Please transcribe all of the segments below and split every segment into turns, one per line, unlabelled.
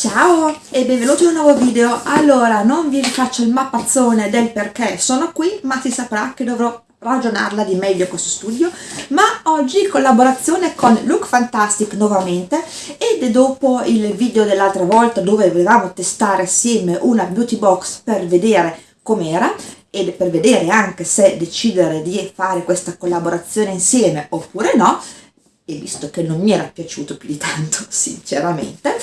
Ciao e benvenuti in un nuovo video. Allora, non vi rifaccio il mappazzone del perché sono qui, ma si saprà che dovrò ragionarla di meglio questo studio, ma oggi in collaborazione con Look Fantastic nuovamente ed dopo il video dell'altra volta dove volevamo testare assieme una beauty box per vedere com'era e per vedere anche se decidere di fare questa collaborazione insieme oppure no, e visto che non mi era piaciuto più di tanto sinceramente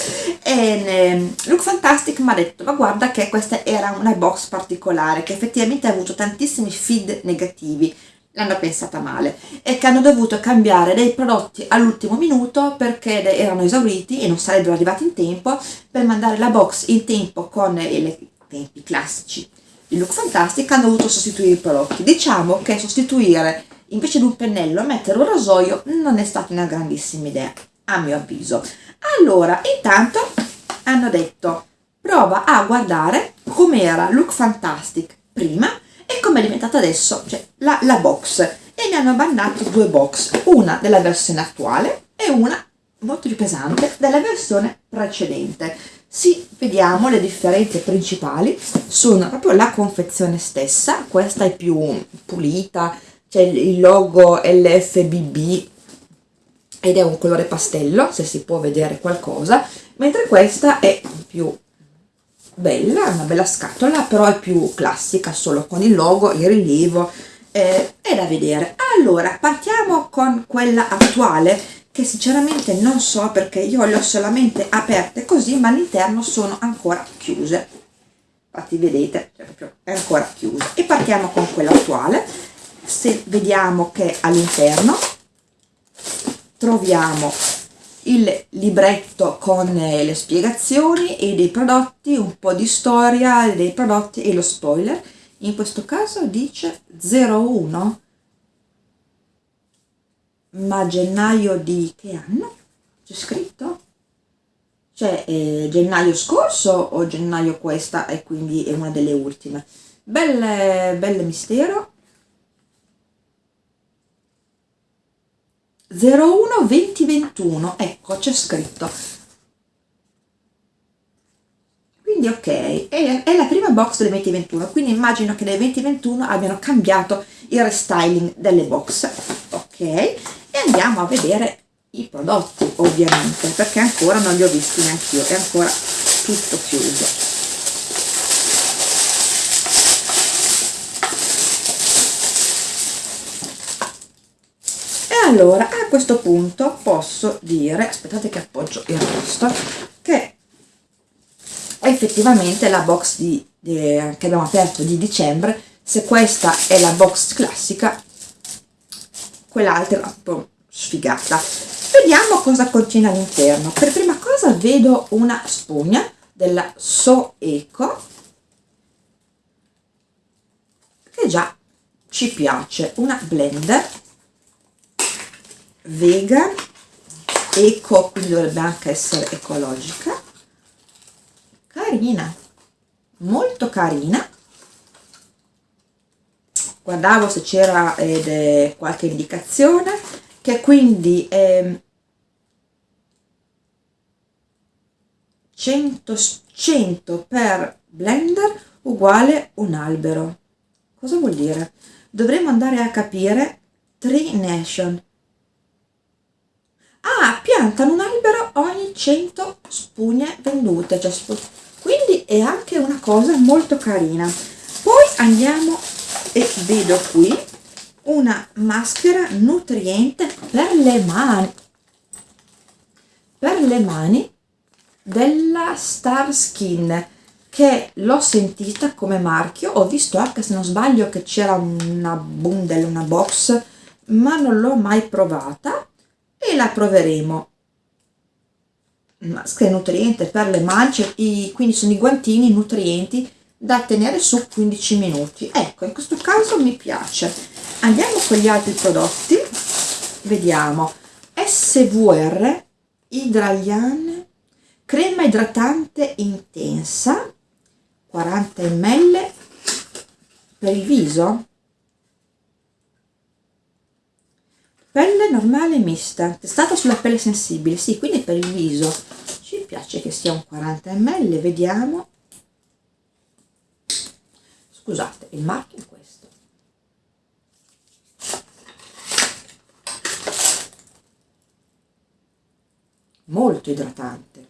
e ehm, Look Fantastic mi ha detto ma guarda che questa era una box particolare che effettivamente ha avuto tantissimi feed negativi. L'hanno pensata male. E che hanno dovuto cambiare dei prodotti all'ultimo minuto perché erano esauriti e non sarebbero arrivati in tempo per mandare la box in tempo con i tempi classici. Di Look Fantastic hanno dovuto sostituire i prodotti. Diciamo che sostituire invece di un pennello mettere un rasoio non è stata una grandissima idea a mio avviso. Allora intanto hanno detto prova a guardare com'era Look Fantastic prima e come è diventata adesso cioè la, la box. E mi hanno mandato due box una della versione attuale e una molto più pesante della versione precedente. Sì, vediamo le differenze principali sono proprio la confezione stessa questa è più pulita c'è il logo LFBB ed è un colore pastello, se si può vedere qualcosa, mentre questa è più bella, una bella scatola, però è più classica, solo con il logo, il rilievo, eh, è da vedere. Allora, partiamo con quella attuale, che sinceramente non so perché io le ho solamente aperte così, ma all'interno sono ancora chiuse. Infatti vedete, cioè è ancora chiusa. E partiamo con quella attuale se vediamo che all'interno troviamo il libretto con le spiegazioni e dei prodotti, un po' di storia dei prodotti e lo spoiler. In questo caso dice 01, ma gennaio di che anno? C'è scritto? Cioè eh, gennaio scorso o gennaio questa e quindi è una delle ultime. Belle, belle mistero 01 2021 ecco c'è scritto. Quindi ok è, è, la prima box del 2021 quindi immagino che nel 2021 abbiano cambiato il restyling delle box. Ok e andiamo a vedere i prodotti ovviamente perché ancora non li ho visti neanche io è ancora tutto chiuso allora a questo punto posso dire aspettate che appoggio il resto che effettivamente la box di, di, che abbiamo aperto di dicembre se questa è la box classica quell'altra è un po' sfigata. Vediamo cosa contiene all'interno. Per prima cosa vedo una spugna della So Eco che già ci piace una blender vegan eco quindi dovrebbe anche essere ecologica. Carina molto carina. Guardavo se c'era eh, qualche indicazione che quindi eh, 100, 100 per blender uguale un albero. Cosa vuol dire? Dovremmo andare a capire tree nation ah, piantano un albero ogni 100 spugne vendute, cioè quindi è anche una cosa molto carina. Poi andiamo e vedo qui una maschera nutriente per le mani, per le mani della Star Skin che l'ho sentita come marchio, ho visto anche se non sbaglio che c'era una bundle, una box, ma non l'ho mai provata e la proveremo maschera nutriente per le mance i, quindi sono i guantini nutrienti da tenere su 15 minuti. Ecco in questo caso mi piace. Andiamo con gli altri prodotti. Vediamo. SVR Hydralian crema idratante intensa 40 ml per il viso pelle normale mista. Testata sulla pelle sensibile sì quindi per il viso. Ci piace che sia un 40 ml vediamo. Scusate il marchio è questo. Molto idratante.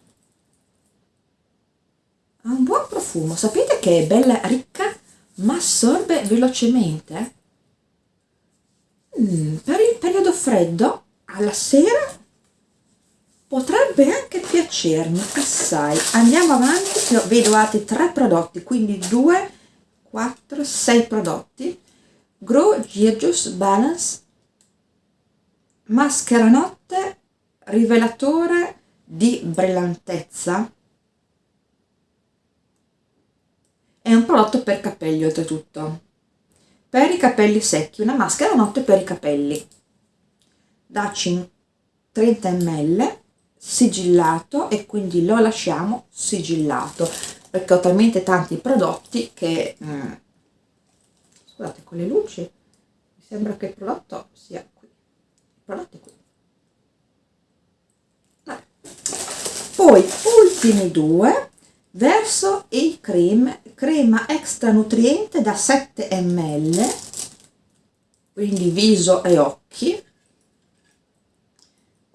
Ha un buon profumo. Sapete che è bella ricca ma assorbe velocemente? Mm, periodo freddo alla sera potrebbe anche piacermi assai. Andiamo avanti vedo altri tre prodotti quindi 2 4 6 prodotti. Grow Gyrgus Balance maschera notte rivelatore di brillantezza. È un prodotto per capelli oltretutto. Per i capelli secchi una maschera notte per i capelli da 30 ml sigillato e quindi lo lasciamo sigillato perché ho talmente tanti prodotti che mm, scusate con le luci mi sembra che il prodotto sia qui il prodotto è qui Vabbè. poi ultimi due verso il cream crema extra nutriente da 7 ml quindi viso e occhi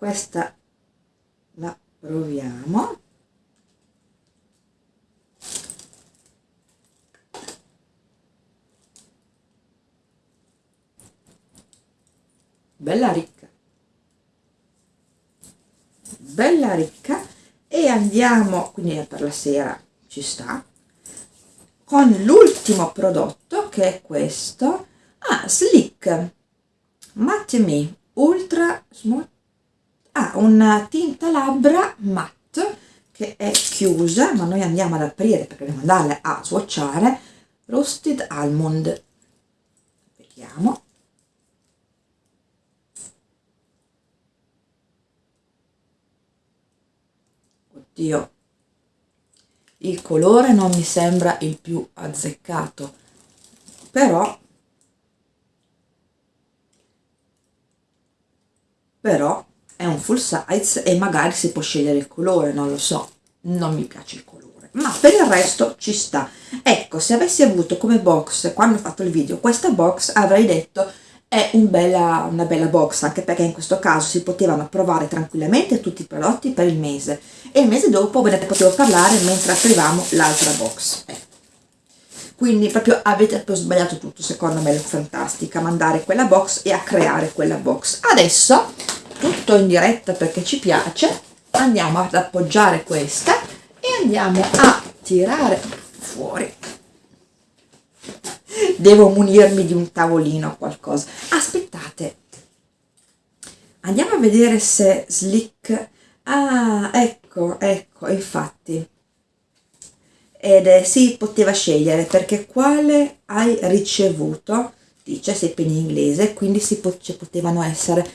questa la proviamo. Bella ricca. Bella ricca. E andiamo quindi per la sera ci sta con l'ultimo prodotto che è questo. Ah slick. Matte me ultra smooth ha una tinta labbra matte che è chiusa ma noi andiamo ad aprire perché dobbiamo andarla a swatchare roasted almond. Vediamo. Oddio. Il colore non mi sembra il più azzeccato però però è un full size e magari si può scegliere il colore non lo so non mi piace il colore ma per il resto ci sta. Ecco se avessi avuto come box quando ho fatto il video questa box avrei detto è un bella, una bella box anche perché in questo caso si potevano provare tranquillamente tutti i prodotti per il mese. E il mese dopo ve ne potevo parlare mentre aprivamo l'altra box. Eh. quindi proprio avete proprio sbagliato tutto secondo me è fantastica mandare quella box e a creare quella box. Adesso tutto in diretta perché ci piace. Andiamo ad appoggiare questa e andiamo a tirare fuori. Devo munirmi di un tavolino o qualcosa. Aspettate. Andiamo a vedere se slick ah ecco ecco infatti. Ed è, si poteva scegliere perché quale hai ricevuto? Dice sempre in inglese quindi si po ci potevano essere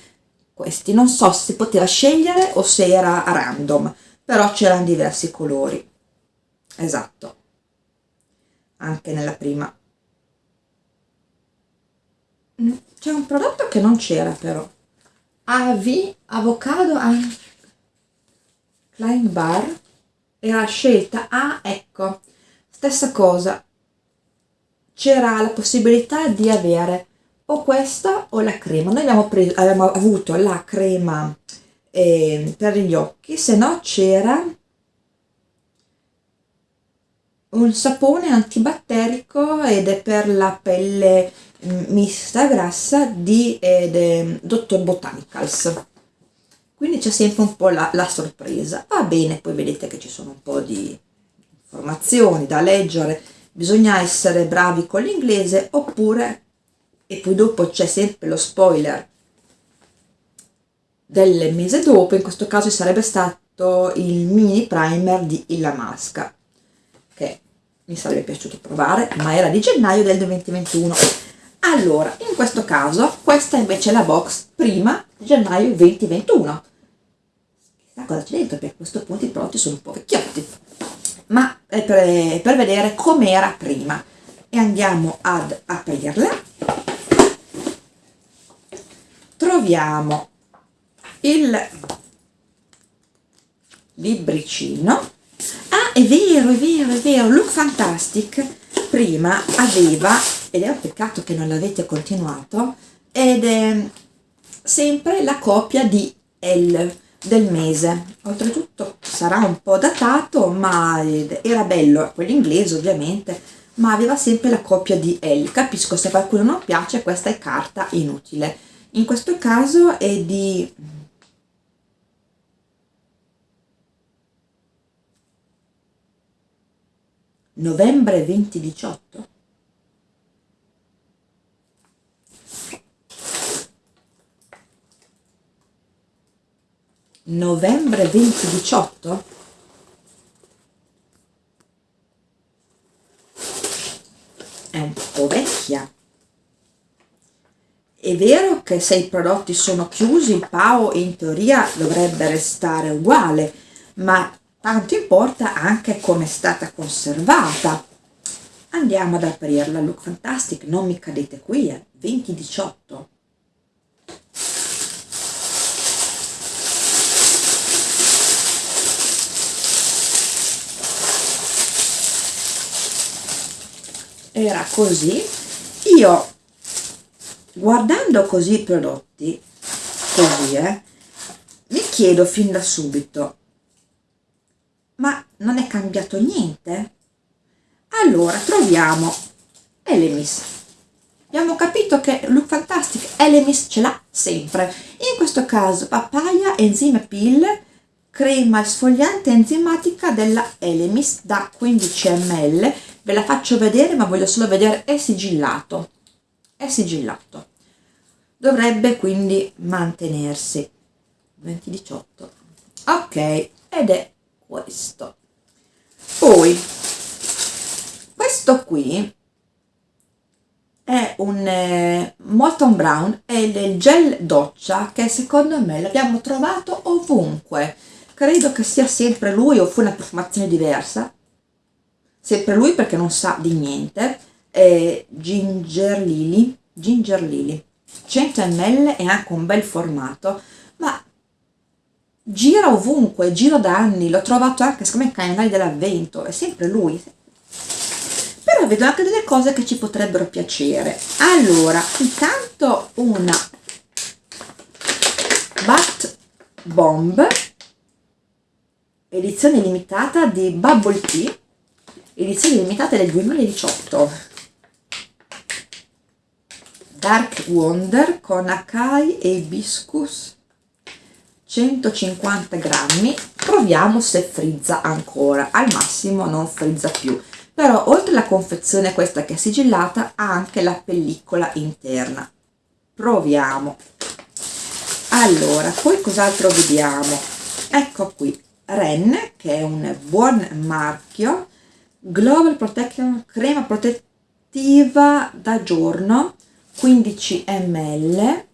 questi. Non so se poteva scegliere o se era random però c'erano diversi colori. Esatto. Anche nella prima. Mm, c'è un prodotto che non c'era però. AV Avocado and Klein Bar. Era scelta ah ecco. Stessa cosa. C'era la possibilità di avere o questa o la crema. Noi abbiamo, preso, abbiamo avuto la crema eh, per gli occhi se no c'era un sapone antibatterico ed è per la pelle mista grassa di eh, Dr. Botanicals. Quindi c'è sempre un po' la, la, sorpresa. Va bene poi vedete che ci sono un po' di informazioni da leggere. Bisogna essere bravi con l'inglese oppure e poi dopo c'è sempre lo spoiler del mese dopo in questo caso sarebbe stato il mini primer di Illa Masca che mi sarebbe piaciuto provare ma era di gennaio del 2021 allora in questo caso questa invece è la box prima gennaio 2021 chissà cosa c'è dentro perché a questo punto i prodotti sono un po' vecchiotti. Ma è per, è per vedere com'era prima. E andiamo ad aprirla troviamo il libricino. Ah è vero è vero è vero. Look Fantastic prima aveva ed è un peccato che non l'avete continuato ed è sempre la copia di L del mese. Oltretutto sarà un po' datato ma era bello quello inglese ovviamente ma aveva sempre la copia di L capisco se a qualcuno non piace questa è carta inutile in questo caso è di novembre 2018 novembre 2018 è un po' vecchia è vero che se i prodotti sono chiusi il PAO in teoria dovrebbe restare uguale ma tanto importa anche come è stata conservata. Andiamo ad aprirla look fantastic non mi cadete qui eh. 2018 era così. Io guardando così i prodotti così eh mi chiedo fin da subito ma non è cambiato niente? Allora troviamo Elemis. Abbiamo capito che Look Fantastic Elemis ce l'ha sempre. In questo caso papaya enzime pill crema sfogliante enzimatica della Elemis da 15 ml ve la faccio vedere ma voglio solo vedere è sigillato. È sigillato dovrebbe quindi mantenersi. 2018 ok ed è questo. Poi questo qui è un eh, Molton Brown è il gel doccia che secondo me l'abbiamo trovato ovunque. Credo che sia sempre lui o fu una profumazione diversa. Sempre lui perché non sa di niente. È Ginger Lily. Ginger Lily 100 ml e anche un bel formato ma gira ovunque giro da anni l'ho trovato anche secondo me calendario dell'avvento è sempre lui. Però vedo anche delle cose che ci potrebbero piacere. Allora intanto una Bat Bomb edizione limitata di Bubble Tea edizione limitata del 2018 Dark Wonder con Akai e Hibiscus 150 grammi. Proviamo se frizza ancora al massimo non frizza più. Però oltre alla confezione questa che è sigillata ha anche la pellicola interna. Proviamo. Allora poi cos'altro vediamo? Ecco qui Ren che è un buon marchio. Global Protection crema protettiva da giorno 15 ml.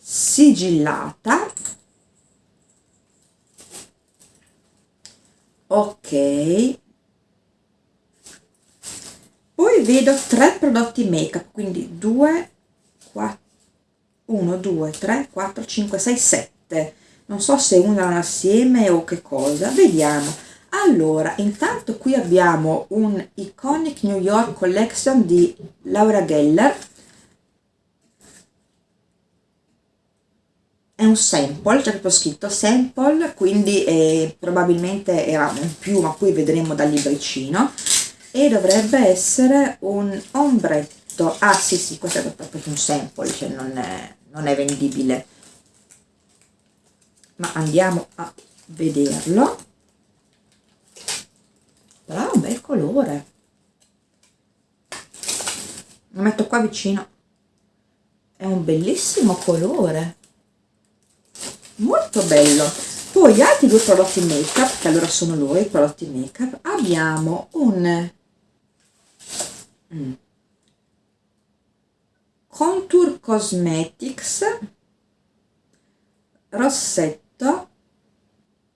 Sigillata. Ok. Poi vedo tre prodotti make up quindi 2 4 1 2 3 4 5 6 7 non so se unano assieme o che cosa. Vediamo allora intanto qui abbiamo un iconic new york collection di laura geller. È un sample c'è proprio scritto sample quindi eh, probabilmente era un più ma qui vedremo dal libricino. E dovrebbe essere un ombretto. Ah sì sì questo è proprio un sample cioè non è, non è vendibile. Ma andiamo a vederlo però è un bel colore. Lo metto qua vicino. È un bellissimo colore. Molto bello. Poi altri due prodotti make up che allora sono loro i prodotti make up abbiamo un mm, contour cosmetics rossetto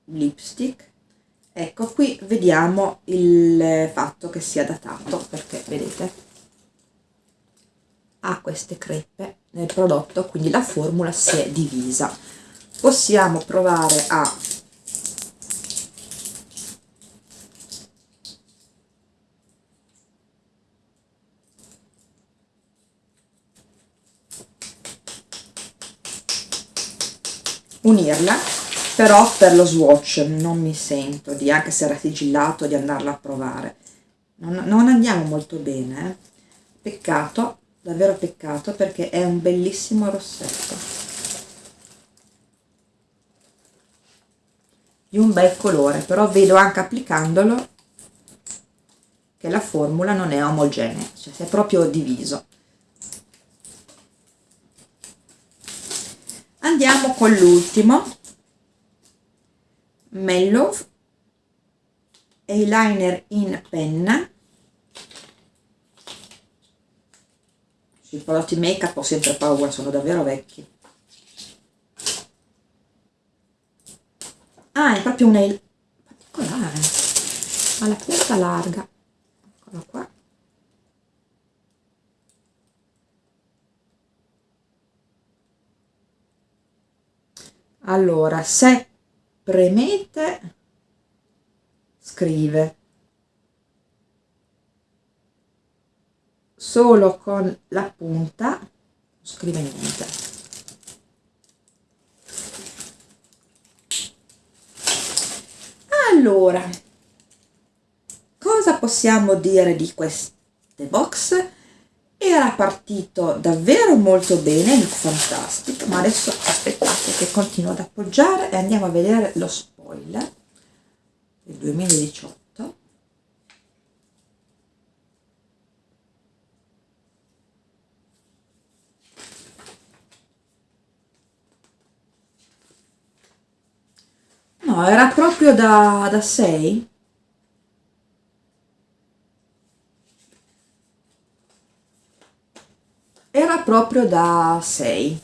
lipstick ecco qui vediamo il fatto che sia datato perché vedete ha queste crepe nel prodotto quindi la formula si è divisa. Possiamo provare a unirla però per lo swatch non mi sento di anche se era sigillato di andarla a provare. Non, non andiamo molto bene eh? peccato davvero peccato perché è un bellissimo rossetto. Di un bel colore però vedo anche applicandolo che la formula non è omogenea cioè si è proprio diviso. Andiamo con l'ultimo Mellow eyeliner in penna. Sui prodotti make up ho sempre paura sono davvero vecchi. Ah è proprio un particolare. Ha la punta larga. Eccola qua. Allora se premete. Scrive. Solo con la punta non scrive niente. Allora cosa possiamo dire di queste box era partito davvero molto bene il fantastico ma adesso aspettate che continuo ad appoggiare e andiamo a vedere lo spoiler del 2018 no era proprio da, da 6 era proprio da 6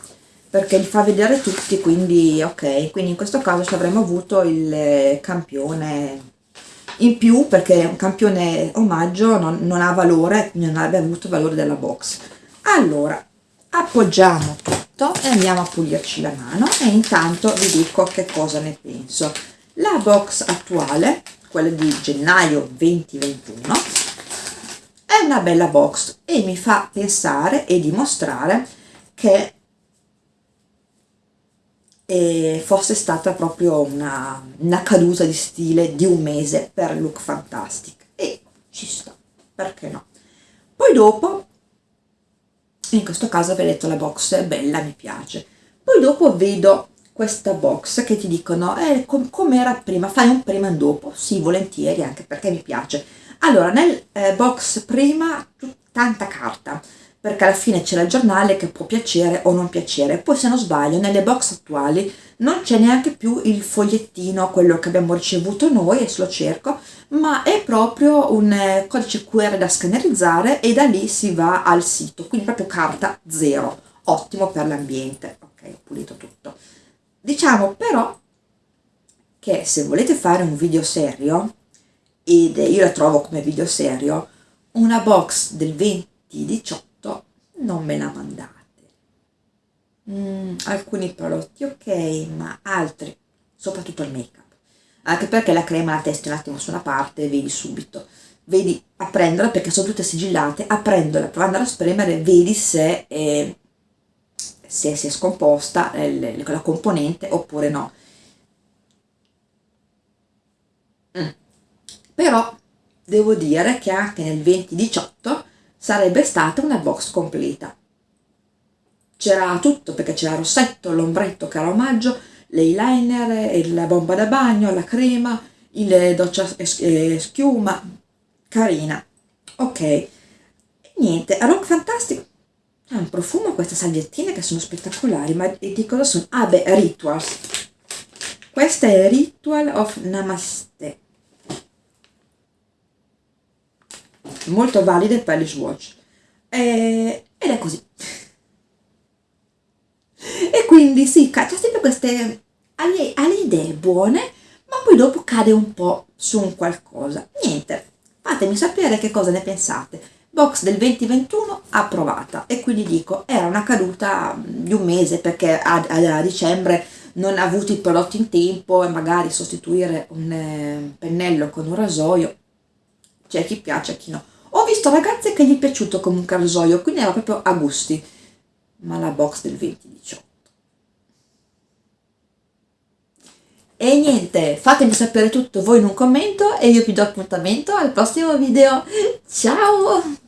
perché li fa vedere tutti quindi ok. Quindi in questo caso ci avremmo avuto il campione in più perché un campione omaggio non, non ha valore non avrebbe avuto valore della box. Allora appoggiamo tutto e andiamo a pulirci la mano e intanto vi dico che cosa ne penso. La box attuale quella di gennaio 2021 è una bella box e mi fa pensare e dimostrare che eh, fosse stata proprio una, una caduta di stile di un mese per Look Fantastic e ci sta, perché no? Poi dopo, in questo caso vedete la box è bella, mi piace. Poi dopo vedo questa box che ti dicono eh, com come era prima, fai un prima e un dopo, sì volentieri anche perché mi piace allora nel eh, box prima tanta carta perché alla fine c'è il giornale che può piacere o non piacere. Poi se non sbaglio nelle box attuali non c'è neanche più il fogliettino quello che abbiamo ricevuto noi adesso lo cerco ma è proprio un eh, codice QR da scannerizzare e da lì si va al sito. Quindi proprio carta zero. Ottimo per l'ambiente. Ok ho pulito tutto. Diciamo però che se volete fare un video serio ed io la trovo come video serio, una box del 2018 non me la mandate. Mm, alcuni prodotti ok, ma altri, soprattutto il make up. Anche perché la crema la testi un attimo su una parte e vedi subito. Vedi, apprendola perché sono tutte sigillate, apprendola, provandola a spremere, vedi se, eh, se si è scomposta eh, la componente oppure no però devo dire che anche nel 2018 sarebbe stata una box completa c'era tutto perché c'era rossetto, l'ombretto era omaggio, l'eyeliner, la bomba da bagno, la crema, il doccia schiuma, carina. Ok, niente, Rock Fantastic ha un profumo queste salviettine che sono spettacolari, ma di cosa sono? Ah beh, Rituals. Questa è Ritual of Namaste. Molto valide per gli swatch. E, ed è così. E quindi sì, c'è sempre queste ha le, idee buone ma poi dopo cade un po' su un qualcosa. Niente fatemi sapere che cosa ne pensate. Box del 2021 approvata. E quindi dico era una caduta di un mese perché a, a, a dicembre non ha avuto i prodotti in tempo e magari sostituire un eh, pennello con un rasoio c'è chi piace e chi no visto ragazze che gli è piaciuto comunque il rasoio quindi era proprio a gusti ma la box del 2018 E niente, fatemi sapere tutto voi in un commento e io vi do appuntamento al prossimo video. Ciao!